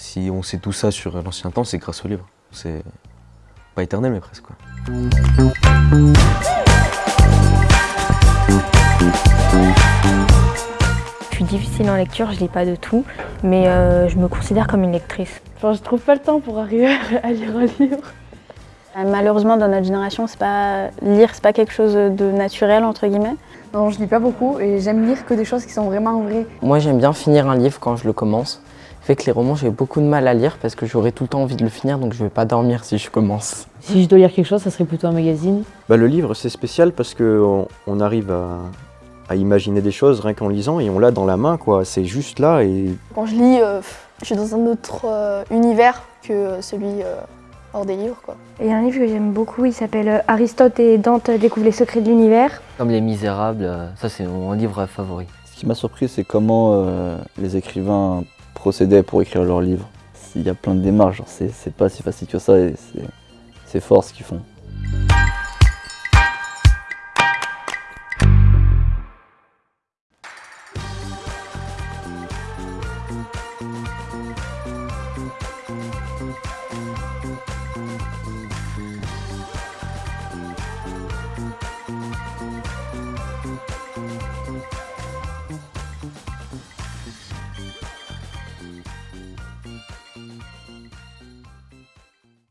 Si on sait tout ça sur l'ancien temps, c'est grâce au livre. C'est pas éternel, mais presque. Quoi. Je suis difficile en lecture, je lis pas de tout, mais euh, je me considère comme une lectrice. Enfin, je trouve pas le temps pour arriver à lire un livre. Euh, Malheureusement, dans notre génération, c'est pas lire, c'est pas quelque chose de naturel entre guillemets. Non, je lis pas beaucoup et j'aime lire que des choses qui sont vraiment vraies. Moi, j'aime bien finir un livre quand je le commence. Fait que les romans, j'ai beaucoup de mal à lire parce que j'aurai tout le temps envie de le finir, donc je vais pas dormir si je commence. Si je dois lire quelque chose, ça serait plutôt un magazine. Bah, le livre, c'est spécial parce qu'on on arrive à, à imaginer des choses rien qu'en lisant et on l'a dans la main, quoi. C'est juste là et Quand je lis, euh, je suis dans un autre euh, univers que celui euh, hors des livres. Quoi. Il y a un livre que j'aime beaucoup, il s'appelle Aristote et Dante découvrent les secrets de l'univers. Comme Les Misérables, ça c'est mon livre favori. Ce qui m'a surpris, c'est comment euh, les écrivains procédaient pour écrire leurs livres. Il y a plein de démarches, c'est pas si facile que ça et c'est fort ce qu'ils font. Bye.